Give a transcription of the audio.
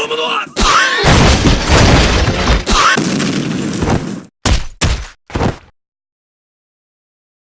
Move along!